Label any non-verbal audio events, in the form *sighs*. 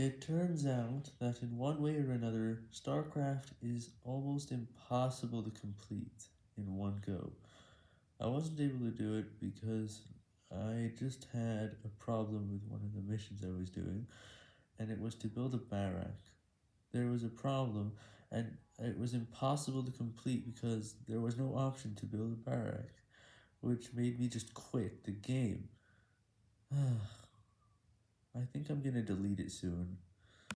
It turns out that in one way or another, StarCraft is almost impossible to complete in one go. I wasn't able to do it because I just had a problem with one of the missions I was doing, and it was to build a barrack. There was a problem, and it was impossible to complete because there was no option to build a barrack, which made me just quit the game. *sighs* *sighs* I think I'm gonna delete it soon.